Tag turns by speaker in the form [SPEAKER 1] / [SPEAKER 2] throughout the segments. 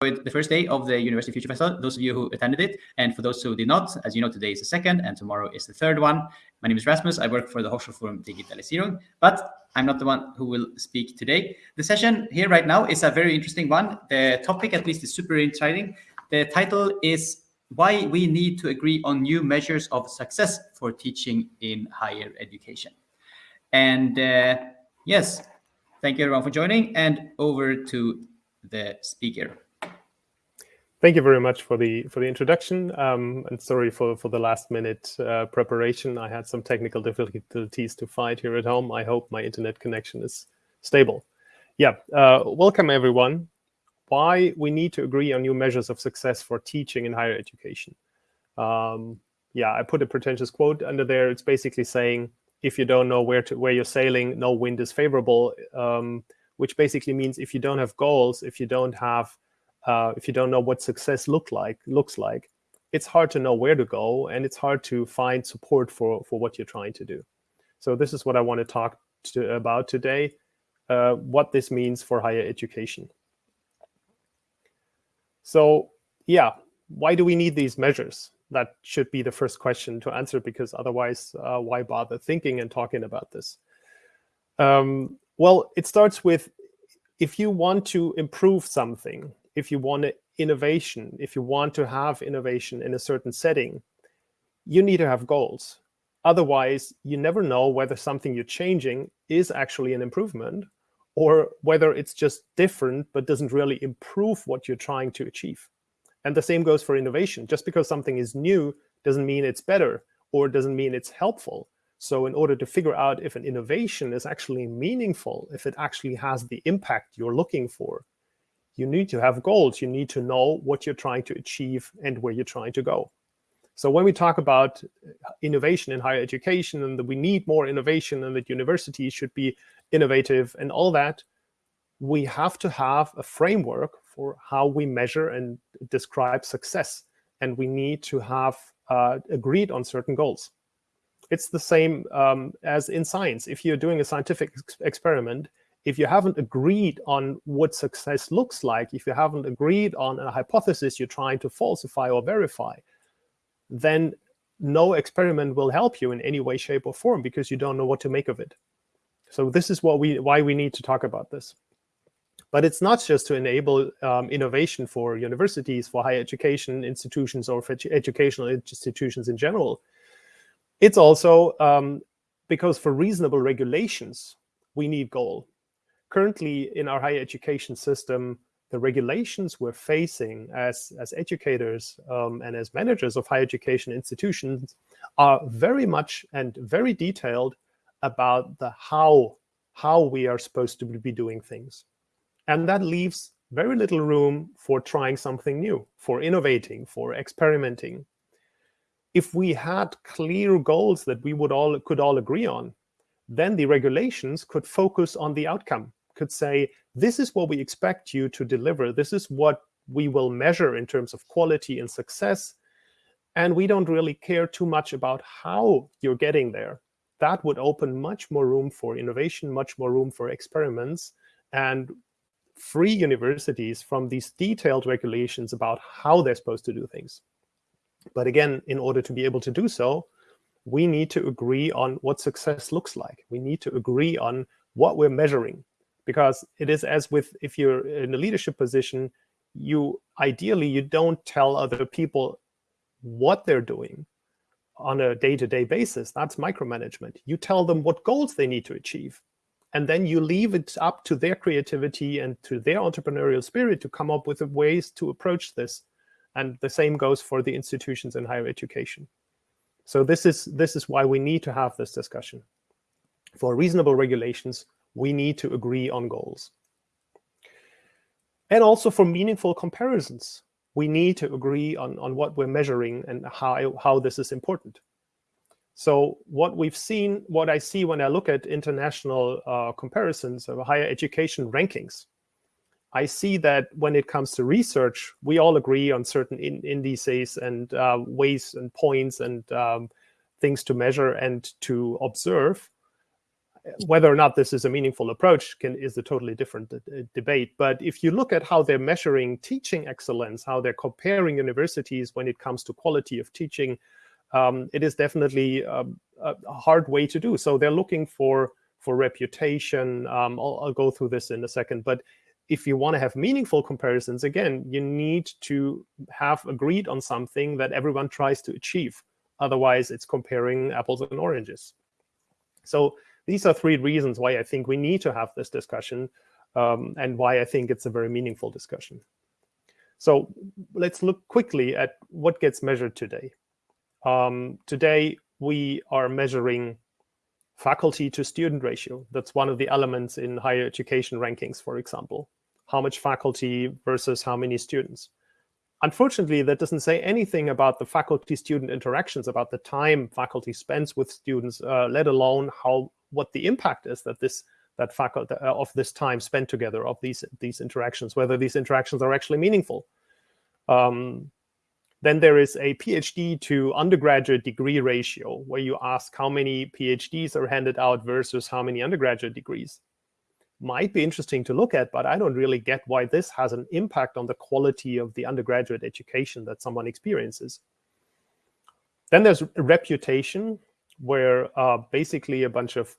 [SPEAKER 1] the first day of the University Future Festival, those of you who attended it, and for those who did not, as you know, today is the second and tomorrow is the third one. My name is Rasmus. I work for the Hochschulforum Digitalisierung, but I'm not the one who will speak today. The session here right now is a very interesting one. The topic, at least, is super exciting. The title is Why We Need to Agree on New Measures of Success for Teaching in Higher Education. And uh, yes, thank you everyone for joining and over to the speaker.
[SPEAKER 2] Thank you very much for the for the introduction. Um, and sorry for for the last minute uh, preparation. I had some technical difficulties to fight here at home. I hope my internet connection is stable. Yeah, uh, welcome everyone. Why we need to agree on new measures of success for teaching in higher education. Um, yeah, I put a pretentious quote under there. It's basically saying if you don't know where to where you're sailing, no wind is favorable. Um, which basically means if you don't have goals, if you don't have uh, if you don't know what success look like looks like, it's hard to know where to go, and it's hard to find support for for what you're trying to do. So this is what I want to talk to, about today, uh, what this means for higher education. So yeah, why do we need these measures? That should be the first question to answer, because otherwise, uh, why bother thinking and talking about this? Um, well, it starts with if you want to improve something, if you want innovation, if you want to have innovation in a certain setting, you need to have goals. Otherwise, you never know whether something you're changing is actually an improvement or whether it's just different but doesn't really improve what you're trying to achieve. And the same goes for innovation. Just because something is new doesn't mean it's better or doesn't mean it's helpful. So in order to figure out if an innovation is actually meaningful, if it actually has the impact you're looking for, you need to have goals. You need to know what you're trying to achieve and where you're trying to go. So when we talk about innovation in higher education and that we need more innovation and that universities should be innovative and all that, we have to have a framework for how we measure and describe success. And we need to have uh, agreed on certain goals. It's the same um, as in science. If you're doing a scientific ex experiment, if you haven't agreed on what success looks like, if you haven't agreed on a hypothesis you're trying to falsify or verify, then no experiment will help you in any way, shape, or form because you don't know what to make of it. So this is what we why we need to talk about this. But it's not just to enable um, innovation for universities, for higher education institutions, or for edu educational institutions in general. It's also um, because for reasonable regulations, we need goal. Currently, in our higher education system, the regulations we're facing as, as educators um, and as managers of higher education institutions are very much and very detailed about the how, how we are supposed to be doing things. And that leaves very little room for trying something new, for innovating, for experimenting if we had clear goals that we would all could all agree on, then the regulations could focus on the outcome, could say, this is what we expect you to deliver. This is what we will measure in terms of quality and success. And we don't really care too much about how you're getting there. That would open much more room for innovation, much more room for experiments, and free universities from these detailed regulations about how they're supposed to do things. But again, in order to be able to do so, we need to agree on what success looks like. We need to agree on what we're measuring. Because it is as with if you're in a leadership position, you ideally you don't tell other people what they're doing on a day-to-day -day basis. That's micromanagement. You tell them what goals they need to achieve. And then you leave it up to their creativity and to their entrepreneurial spirit to come up with ways to approach this and the same goes for the institutions in higher education. So this is, this is why we need to have this discussion. For reasonable regulations, we need to agree on goals. And also for meaningful comparisons, we need to agree on, on what we're measuring and how, how this is important. So what we've seen, what I see when I look at international uh, comparisons of higher education rankings, I see that when it comes to research, we all agree on certain in indices and uh, ways and points and um, things to measure and to observe. Whether or not this is a meaningful approach can, is a totally different debate. But if you look at how they're measuring teaching excellence, how they're comparing universities when it comes to quality of teaching, um, it is definitely um, a, a, hard way to do. So they're looking for for reputation. Um, I'll, I'll go through this in a second. But if you want to have meaningful comparisons, again, you need to have agreed on something that everyone tries to achieve. Otherwise, it's comparing apples and oranges. So these are three reasons why I think we need to have this discussion um, and why I think it's a very meaningful discussion. So let's look quickly at what gets measured today. Um, today, we are measuring faculty to student ratio. That's one of the elements in higher education rankings, for example. How much faculty versus how many students. Unfortunately, that doesn't say anything about the faculty-student interactions, about the time faculty spends with students, uh, let alone how what the impact is that this that faculty uh, of this time spent together of these these interactions, whether these interactions are actually meaningful. Um, then there is a PhD to undergraduate degree ratio, where you ask how many PhDs are handed out versus how many undergraduate degrees. Might be interesting to look at, but I don't really get why this has an impact on the quality of the undergraduate education that someone experiences. Then there's reputation, where uh, basically a bunch of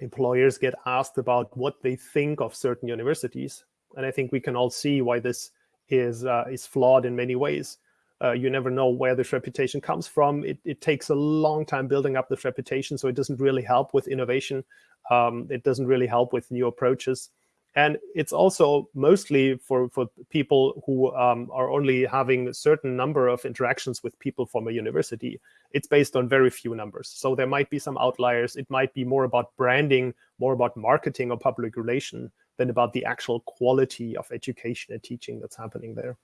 [SPEAKER 2] employers get asked about what they think of certain universities. And I think we can all see why this is, uh, is flawed in many ways. Uh, you never know where this reputation comes from. It, it, takes a long time building up this reputation, so it doesn't really help with innovation. Um, it doesn't really help with new approaches. And it's also mostly for, for people who um, are only having a certain number of interactions with people from a university. It's based on very few numbers. So there might be some outliers. It might be more about branding, more about marketing or public relation than about the actual quality of education and teaching that's happening there.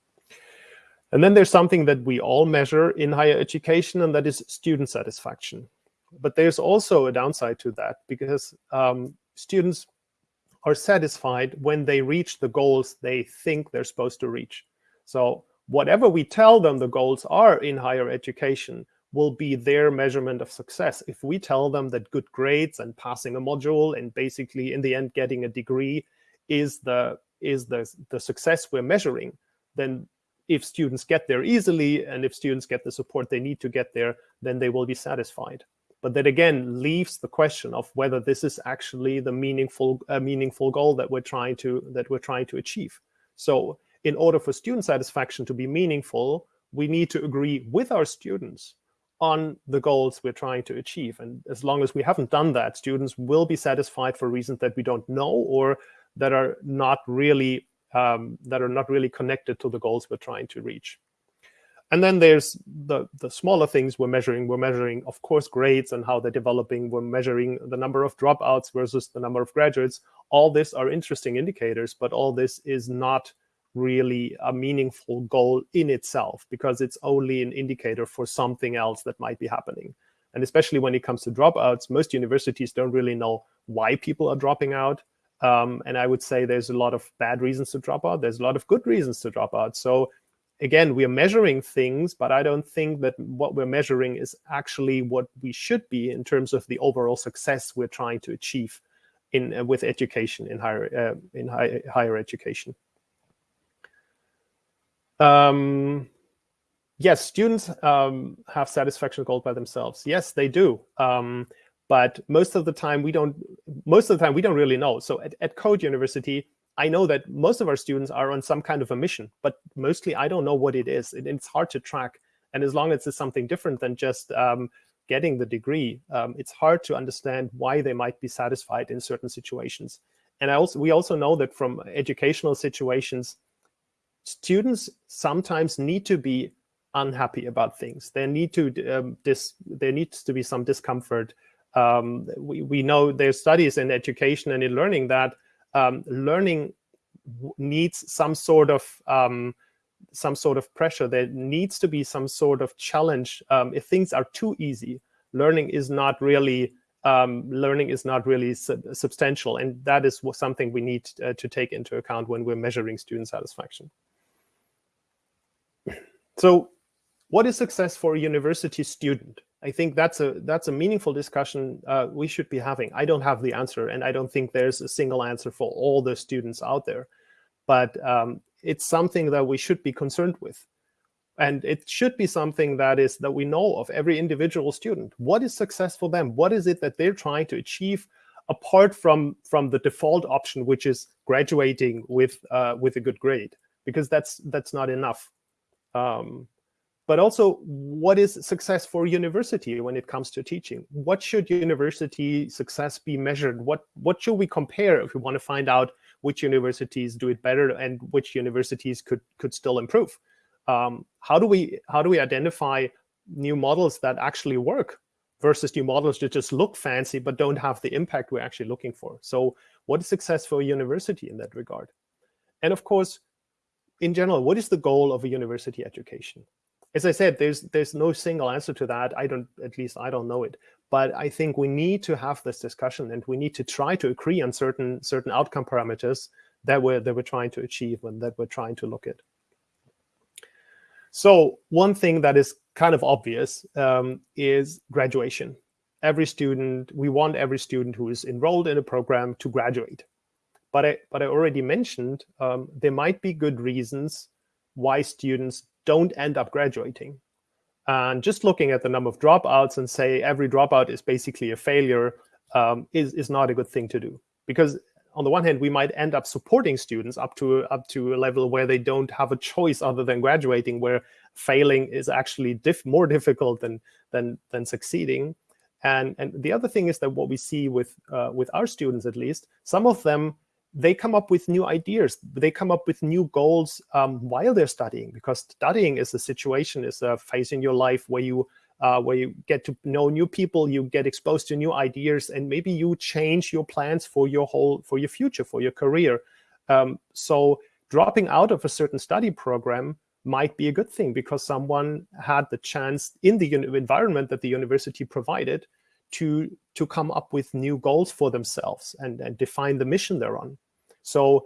[SPEAKER 2] And then there's something that we all measure in higher education, and that is student satisfaction. But there's also a downside to that because um, students are satisfied when they reach the goals they think they're supposed to reach. So whatever we tell them the goals are in higher education will be their measurement of success. If we tell them that good grades and passing a module and basically in the end getting a degree is the is the, the success we're measuring, then if students get there easily and if students get the support they need to get there, then they will be satisfied. But that again leaves the question of whether this is actually the meaningful uh, meaningful goal that we're trying to that we're trying to achieve. So in order for student satisfaction to be meaningful, we need to agree with our students on the goals we're trying to achieve. And as long as we haven't done that, students will be satisfied for reasons that we don't know or that are not really um, that are not really connected to the goals we're trying to reach. And then there's the, the smaller things we're measuring. We're measuring, of course, grades and how they're developing. We're measuring the number of dropouts versus the number of graduates. All this are interesting indicators, but all this is not really a meaningful goal in itself because it's only an indicator for something else that might be happening. And especially when it comes to dropouts, most universities don't really know why people are dropping out. Um, and I would say there's a lot of bad reasons to drop out. There's a lot of good reasons to drop out. So again, we are measuring things, but I don't think that what we're measuring is actually what we should be in terms of the overall success we're trying to achieve in uh, with education in higher uh, in high, higher education. Um, yes, students um, have satisfaction goals by themselves. Yes, they do. Um, but most of the time we don't most of the time we don't really know so at, at code university i know that most of our students are on some kind of a mission but mostly i don't know what it is. It, it's hard to track. And as long as it's something different than just um, getting the degree um, it's hard to understand why they might be satisfied in certain situations. And i also we also know that from educational situations students sometimes need to be unhappy about things. There need to um, there needs to be some discomfort. Um, we, we know there's studies in education and in learning that um, learning needs some sort of um, some sort of pressure. There needs to be some sort of challenge. Um, if things are too easy, learning is not really um, learning is not really sub substantial, and that is something we need uh, to take into account when we're measuring student satisfaction. So, what is success for a university student? I think that's a that's a meaningful discussion uh, we should be having. I don't have the answer, and I don't think there's a single answer for all the students out there. But um, it's something that we should be concerned with, and it should be something that is that we know of every individual student. What is success for them? What is it that they're trying to achieve? apart from from the default option, which is graduating with uh, with a good grade, because that's that's not enough. Um, but also what is success for university when it comes to teaching? What should university success be measured? What, what should we compare if we want to find out which universities do it better and which universities could, could still improve? Um, how, do we, how do we identify new models that actually work versus new models that just look fancy but don't have the impact we're actually looking for? So what is success for a university in that regard? And of course, in general, what is the goal of a university education? As I said, there's there's no single answer to that. I don't, at least I don't know it. But I think we need to have this discussion, and we need to try to agree on certain certain outcome parameters that we're that we're trying to achieve and that we're trying to look at. So one thing that is kind of obvious um, is graduation. Every student, we want every student who is enrolled in a program to graduate. But I, but I already mentioned um, there might be good reasons why students don't end up graduating. And just looking at the number of dropouts and say every dropout is basically a failure um, is, is not a good thing to do. Because on the one hand, we might end up supporting students up to up to a level where they don't have a choice other than graduating, where failing is actually diff more difficult than than than succeeding. And and the other thing is that what we see with uh, with our students, at least, some of them they come up with new ideas. They come up with new goals um, while they're studying, because studying is a situation, is a phase in your life where you uh, where you get to know new people, you get exposed to new ideas, and maybe you change your plans for your whole for your future, for your career. Um, so dropping out of a certain study program might be a good thing because someone had the chance in the environment that the university provided to to come up with new goals for themselves and, and define the mission they're on. So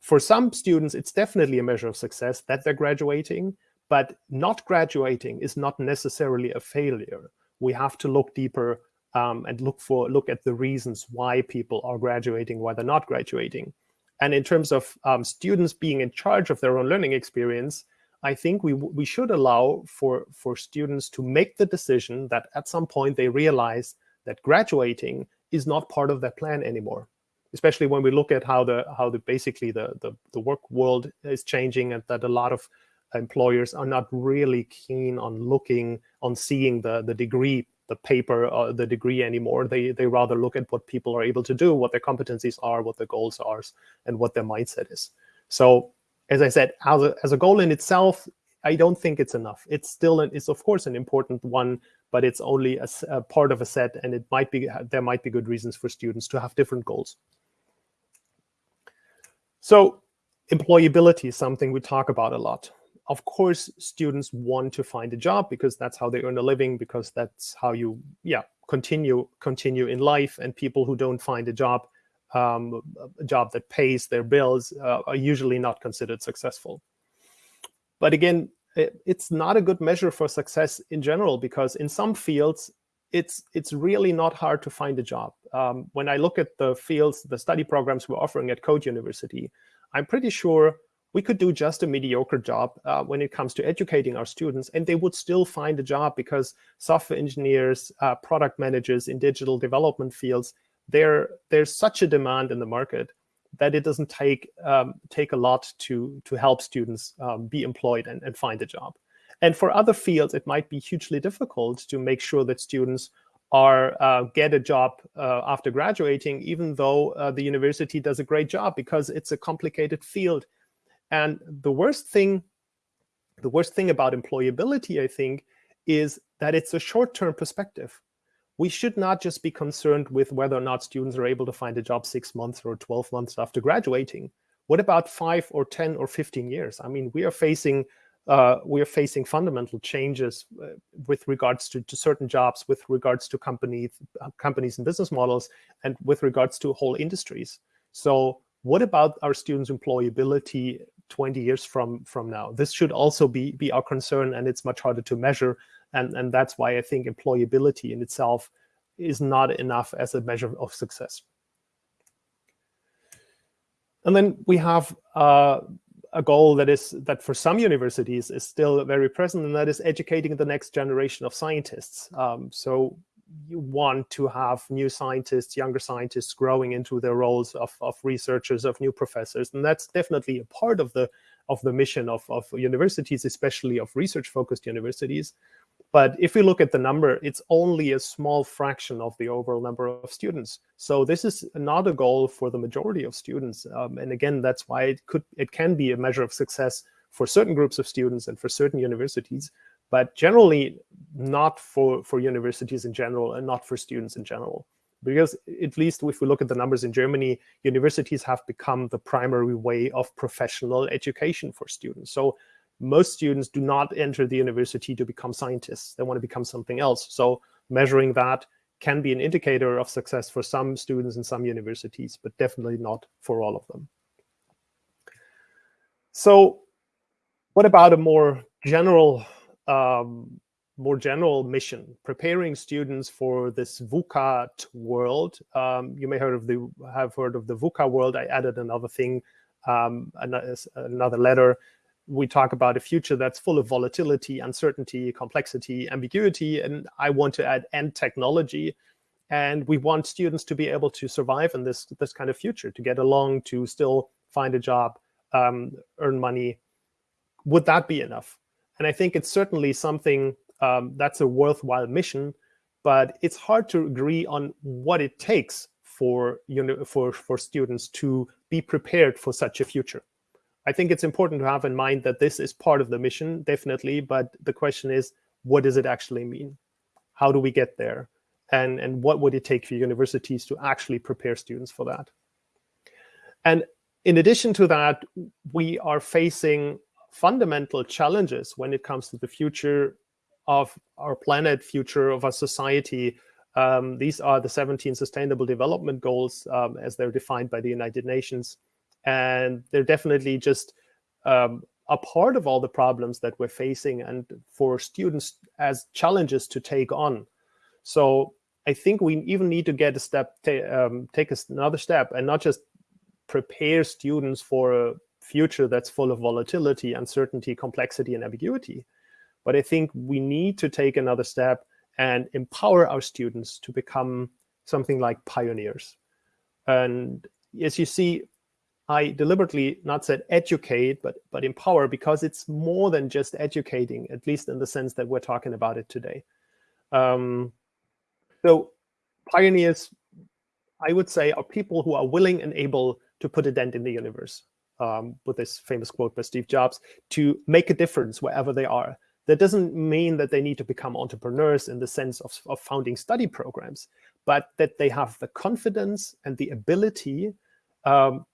[SPEAKER 2] for some students, it's definitely a measure of success that they're graduating, but not graduating is not necessarily a failure. We have to look deeper um, and look for look at the reasons why people are graduating, why they're not graduating. And in terms of um, students being in charge of their own learning experience, I think we we should allow for for students to make the decision that at some point they realize that graduating is not part of their plan anymore especially when we look at how the how the basically the, the the work world is changing and that a lot of employers are not really keen on looking on seeing the the degree the paper or the degree anymore. They they rather look at what people are able to do what their competencies are what their goals are and what their mindset is. So as i said as a, as a goal in itself i don't think it's enough. It's still an, it's of course an important one but it's only a, a part of a set and it might be there might be good reasons for students to have different goals so employability is something we talk about a lot. Of course, students want to find a job because that's how they earn a living, because that's how you, yeah, continue continue in life. And people who don't find a job, um, a job that pays their bills, uh, are usually not considered successful. But again, it, it's not a good measure for success in general because in some fields, it's it's really not hard to find a job. Um, when I look at the fields, the study programs we're offering at Code University, I'm pretty sure we could do just a mediocre job uh, when it comes to educating our students, and they would still find a job because software engineers, uh, product managers in digital development fields, there's such a demand in the market that it doesn't take um, take a lot to to help students um, be employed and, and find a job. And for other fields, it might be hugely difficult to make sure that students are uh, get a job uh, after graduating, even though uh, the university does a great job because it's a complicated field. And the worst thing, the worst thing about employability, I think, is that it's a short-term perspective. We should not just be concerned with whether or not students are able to find a job six months or 12 months after graduating. What about five or 10 or 15 years? I mean, we are facing uh, we are facing fundamental changes uh, with regards to, to, certain jobs, with regards to companies, companies and business models, and with regards to whole industries. So what about our students' employability 20 years from from now. This should also be be our concern, and it's much harder to measure. And and that's why I think employability in itself is not enough as a measure of success. And then we have uh, a goal that is that for some universities is still very present, and that is educating the next generation of scientists. Um, so you want to have new scientists, younger scientists growing into their roles of, of researchers, of new professors. And that's definitely a part of the of the mission of, of universities, especially of research-focused universities. But if we look at the number, it's only a small fraction of the overall number of students. So this is not a goal for the majority of students. Um, and again, that's why it could it can be a measure of success for certain groups of students and for certain universities but generally not for, for universities in general and not for students in general. Because at least if we look at the numbers in Germany, universities have become the primary way of professional education for students. So most students do not enter the university to become scientists. They want to become something else. So measuring that can be an indicator of success for some students in some universities, but definitely not for all of them. So what about a more general um, more general mission, preparing students for this VUCA world. Um, you may heard of the have heard of the VUCA world. I added another thing, um, another letter. We talk about a future that's full of volatility, uncertainty, complexity, ambiguity, and I want to add and technology. And we want students to be able to survive in this this kind of future, to get along, to still find a job, um, earn money. Would that be enough? And I think it's certainly something um, that's a worthwhile mission, but it's hard to agree on what it takes for, you know, for, for students to be prepared for such a future. I think it's important to have in mind that this is part of the mission, definitely, but the question is, what does it actually mean? How do we get there? And, and what would it take for universities to actually prepare students for that? And in addition to that, we are facing fundamental challenges when it comes to the future of our planet, future of our society. Um, these are the 17 Sustainable Development Goals um, as they're defined by the United Nations. And they're definitely just um, a part of all the problems that we're facing and for students as challenges to take on. So I think we even need to get a step, um, take another step and not just prepare students for a future that's full of volatility, uncertainty, complexity, and ambiguity. But I think we need to take another step and empower our students to become something like pioneers. And as you see, I deliberately not said educate, but, but empower, because it's more than just educating, at least in the sense that we're talking about it today. Um, so pioneers, I would say, are people who are willing and able to put a dent in the universe um, with this famous quote by Steve Jobs, to make a difference wherever they are. That doesn't mean that they need to become entrepreneurs in the sense of, of founding study programs, but that they have the confidence and the ability um,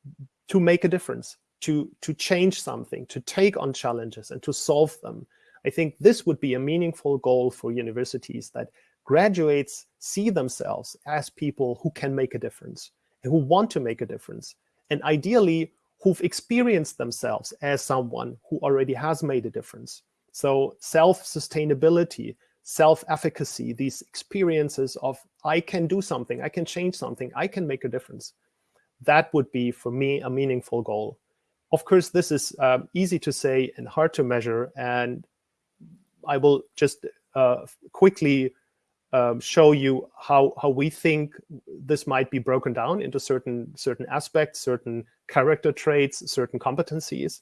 [SPEAKER 2] to make a difference, to, to change something, to take on challenges and to solve them. I think this would be a meaningful goal for universities that graduates see themselves as people who can make a difference, who want to make a difference, and ideally who've experienced themselves as someone who already has made a difference. So self-sustainability, self-efficacy, these experiences of I can do something, I can change something, I can make a difference. That would be, for me, a meaningful goal. Of course, this is um, easy to say and hard to measure. And I will just uh, quickly um, show you how how we think this might be broken down into certain certain aspects, certain character traits, certain competencies.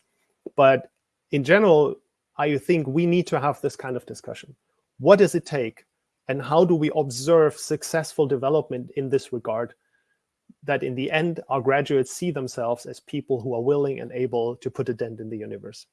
[SPEAKER 2] But in general, I think we need to have this kind of discussion. What does it take? And how do we observe successful development in this regard? That in the end, our graduates see themselves as people who are willing and able to put a dent in the universe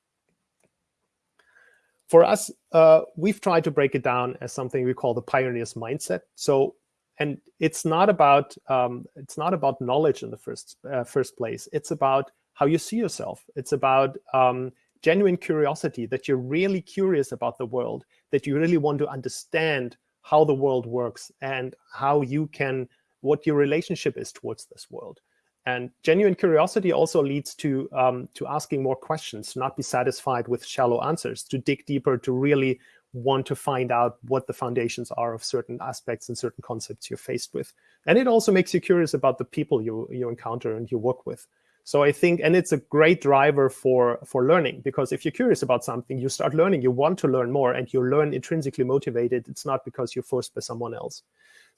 [SPEAKER 2] for us, uh, we've tried to break it down as something we call the pioneer's mindset. So, and it's not about um, it's not about knowledge in the first uh, first place. It's about how you see yourself. It's about um, genuine curiosity that you're really curious about the world, that you really want to understand how the world works and how you can what your relationship is towards this world. And genuine curiosity also leads to, um, to asking more questions, not be satisfied with shallow answers, to dig deeper, to really want to find out what the foundations are of certain aspects and certain concepts you're faced with. And it also makes you curious about the people you, you encounter and you work with. So I think, and it's a great driver for, for learning, because if you're curious about something, you start learning, you want to learn more, and you learn intrinsically motivated. It's not because you're forced by someone else.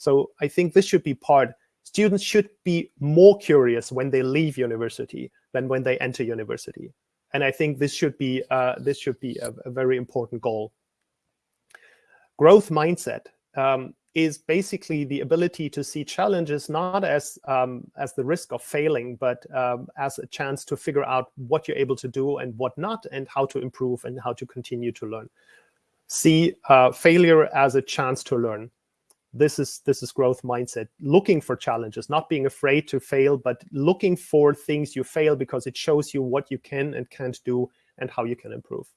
[SPEAKER 2] So I think this should be part, students should be more curious when they leave university than when they enter university. And I think this should be, uh, this should be a, a very important goal. Growth mindset. Um, is basically the ability to see challenges not as um, as the risk of failing, but um, as a chance to figure out what you're able to do and what not, and how to improve and how to continue to learn. See uh, failure as a chance to learn. This is this is growth mindset. Looking for challenges, not being afraid to fail, but looking for things you fail because it shows you what you can and can't do and how you can improve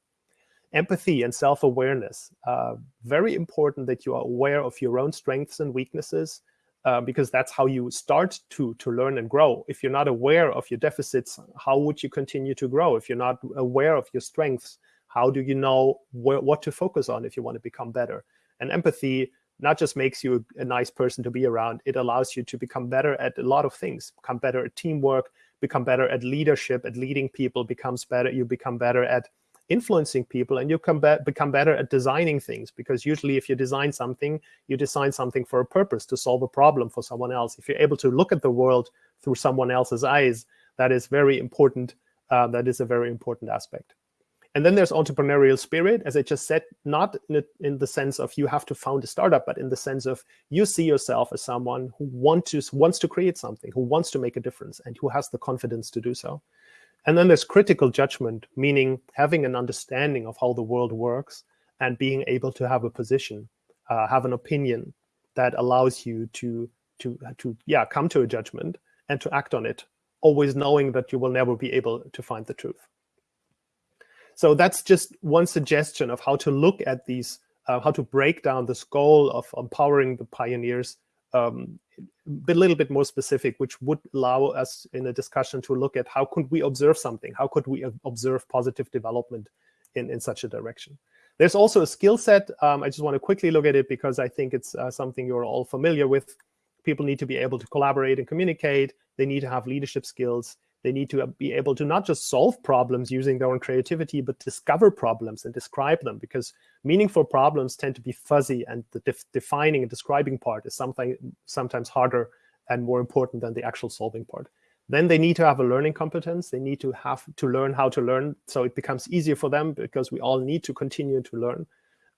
[SPEAKER 2] empathy and self-awareness. Uh, very important that you are aware of your own strengths and weaknesses, uh, because that's how you start to, to learn and grow. If you're not aware of your deficits, how would you continue to grow? If you're not aware of your strengths, how do you know wh what to focus on if you want to become better? And empathy not just makes you a, nice person to be around, it allows you to become better at a lot of things, become better at teamwork, become better at leadership, at leading people, becomes better, you become better at influencing people and you come be become better at designing things because usually if you design something you design something for a purpose to solve a problem for someone else. If you're able to look at the world through someone else's eyes that is very important uh, that is a very important aspect and then there's entrepreneurial spirit as i just said not in, in the sense of you have to found a startup but in the sense of you see yourself as someone who want to wants to create something who wants to make a difference and who has the confidence to do so and then there's critical judgment, meaning having an understanding of how the world works and being able to have a position, uh, have an opinion that allows you to, to, to yeah, come to a judgment and to act on it, always knowing that you will never be able to find the truth. So that's just one suggestion of how to look at these, uh, how to break down this goal of empowering the pioneers um, a little bit more specific, which would allow us in a discussion to look at how could we observe something? How could we observe positive development in, in such a direction? There's also a skill set. Um, I just want to quickly look at it because I think it's uh, something you're all familiar with. People need to be able to collaborate and communicate. They need to have leadership skills. They need to be able to not just solve problems using their own creativity, but discover problems and describe them because meaningful problems tend to be fuzzy and the def defining and describing part is something sometimes harder and more important than the actual solving part. Then they need to have a learning competence. They need to have to learn how to learn so it becomes easier for them because we all need to continue to learn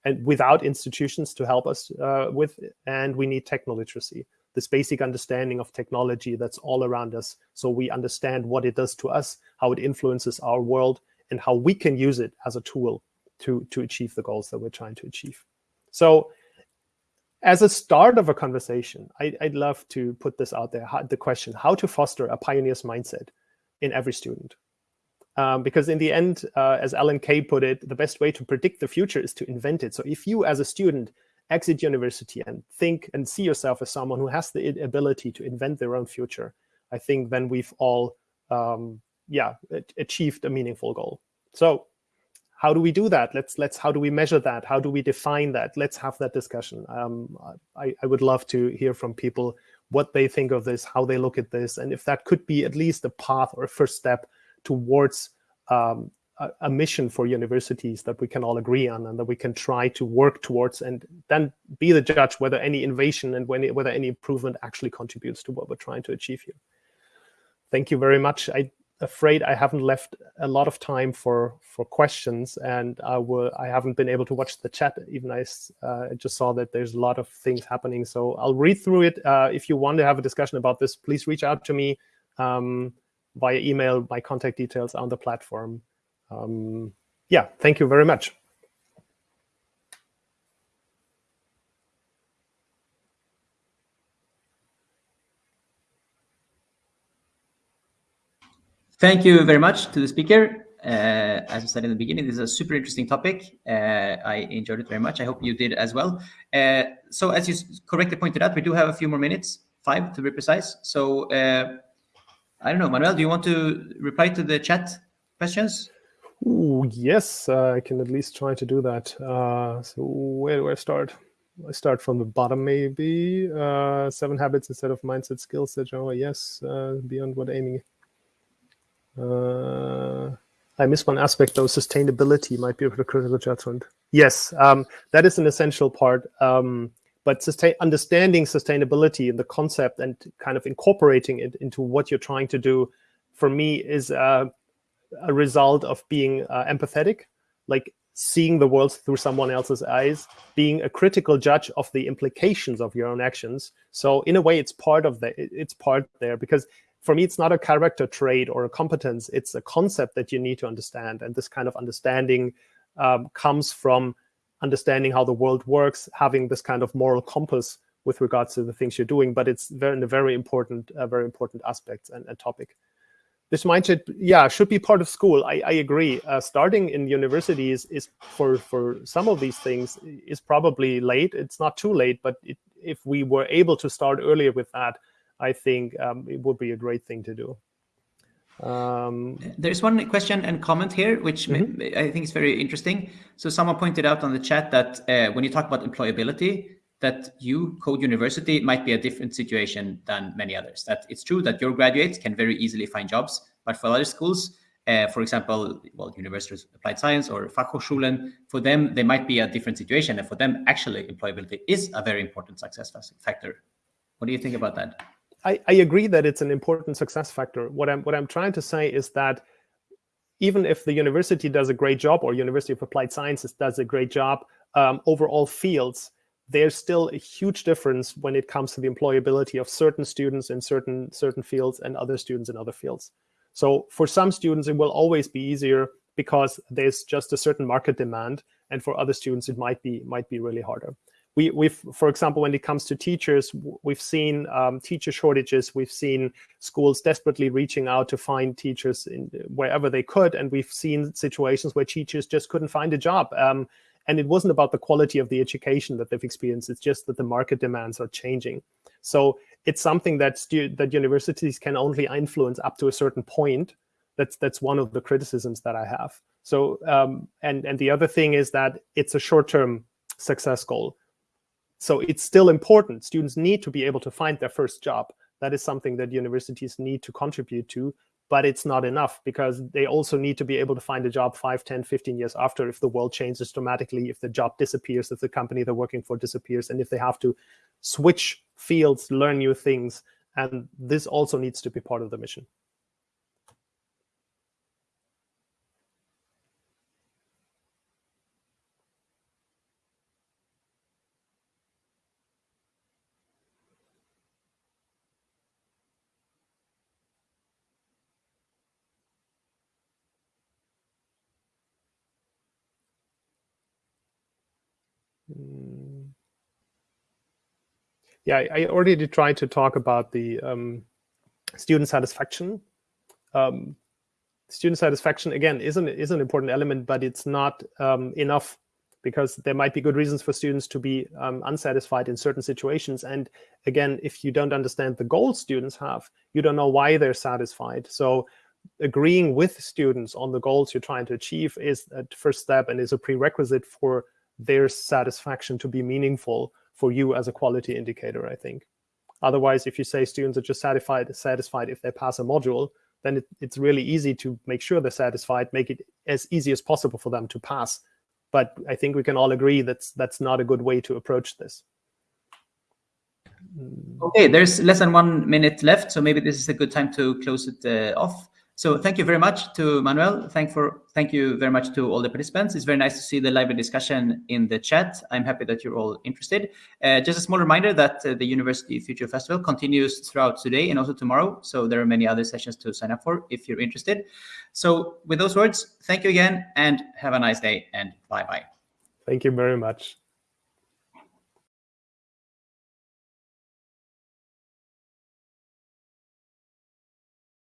[SPEAKER 2] and without institutions to help us uh, with, and we need techno literacy this basic understanding of technology that's all around us so we understand what it does to us, how it influences our world, and how we can use it as a tool to, to achieve the goals that we're trying to achieve. So as a start of a conversation, I, would love to put this out there, how, the question, how to foster a pioneer's mindset in every student. Um, because in the end, uh, as Alan Kay put it, the best way to predict the future is to invent it. So if you as a student exit university and think and see yourself as someone who has the ability to invent their own future, I think then we've all, um, yeah, achieved a meaningful goal. So how do we do that? Let's let's how do we measure that? How do we define that? Let's have that discussion. Um, I, I would love to hear from people what they think of this, how they look at this, and if that could be at least a path or a first step towards um, a, mission for universities that we can all agree on and that we can try to work towards and then be the judge whether any innovation and when whether any improvement actually contributes to what we're trying to achieve here. Thank you very much. I'm afraid I haven't left a lot of time for for questions and I will I haven't been able to watch the chat. Even I uh, just saw that there's a lot of things happening. So I'll read through it. Uh, if you want to have a discussion about this please reach out to me um, via email. My contact details on the platform um, yeah, thank you very much.
[SPEAKER 1] Thank you very much to the speaker. Uh, as I said in the beginning, this is a super interesting topic. Uh, I enjoyed it very much. I hope you did as well. Uh, so as you correctly pointed out, we do have a few more minutes, five to be precise. So uh, I don't know, Manuel, do you want to reply to the chat questions?
[SPEAKER 2] Ooh, yes, uh, I can at least try to do that. Uh, so where do I start? I start from the bottom, maybe. Uh, seven habits instead of mindset skills that Java, yes, uh, beyond what aiming. Uh, I miss one aspect though, sustainability might be a critical judgment. Yes, um, that is an essential part. Um, but sustain, understanding sustainability and the concept and kind of incorporating it into what you're trying to do, for me, is uh, a result of being uh, empathetic, like seeing the world through someone else's eyes, being a critical judge of the implications of your own actions. So in a way, it's part of the it's part there because for me, it's not a character trait or a competence. It's a concept that you need to understand, and this kind of understanding um, comes from understanding how the world works, having this kind of moral compass with regards to the things you're doing. But it's very, a very important, uh, very important aspect and, and topic this mindset, yeah, should be part of school. I, I agree. Uh, starting in universities is for for some of these things is probably late. It's not too late, but it, if we were able to start earlier with that, I think um, it would be a great thing to do. Um,
[SPEAKER 1] There's one question and comment here, which mm -hmm. I think is very interesting. So someone pointed out on the chat that uh, when you talk about employability, that you, Code University, might be a different situation than many others. That it's true that your graduates can very easily find jobs, but for other schools, uh, for example, well, University of Applied Science or Fachhochschulen, for them, they might be a different situation. And for them, actually, employability is a very important success factor. What do you think about that?
[SPEAKER 2] I, I agree that it's an important success factor. What I'm, what I'm trying to say is that even if the university does a great job or University of Applied Sciences does a great job, um, overall fields, there's still a huge difference when it comes to the employability of certain students in certain certain fields and other students in other fields. So for some students, it will always be easier because there's just a certain market demand, and for other students, it might be might be really harder. We, we've, for example, when it comes to teachers, we've seen um, teacher shortages. We've seen schools desperately reaching out to find teachers in, wherever they could, and we've seen situations where teachers just couldn't find a job. Um, and it wasn't about the quality of the education that they've experienced. It's just that the market demands are changing. So it's something that that universities can only influence up to a certain point. That's that's one of the criticisms that I have. So um, and and the other thing is that it's a short-term success goal. So it's still important. Students need to be able to find their first job. That is something that universities need to contribute to but it's not enough because they also need to be able to find a job 5 10 15 years after if the world changes dramatically if the job disappears if the company they're working for disappears and if they have to switch fields learn new things. And this also needs to be part of the mission yeah, I already tried to talk about the um, student satisfaction. Um, student satisfaction, again, is an, is an important element, but it's not um, enough because there might be good reasons for students to be um, unsatisfied in certain situations. And again, if you don't understand the goals students have, you don't know why they're satisfied. So agreeing with students on the goals you're trying to achieve is a first step and is a prerequisite for their satisfaction to be meaningful for you as a quality indicator, I think. Otherwise, if you say students are just satisfied, satisfied if they pass a module, then it, it's really easy to make sure they're satisfied, make it as easy as possible for them to pass. But I think we can all agree that's that's not a good way to approach this.
[SPEAKER 1] Okay, there's less than one minute left, so maybe this is a good time to close it uh, off. So thank you very much to Manuel. Thank for thank you very much to all the participants. It's very nice to see the lively discussion in the chat. I'm happy that you're all interested. Uh, just a small reminder that uh, the University Future Festival continues throughout today and also tomorrow. So there are many other sessions to sign up for if you're interested. So with those words, thank you again and have a nice day and bye-bye.
[SPEAKER 2] Thank you very much.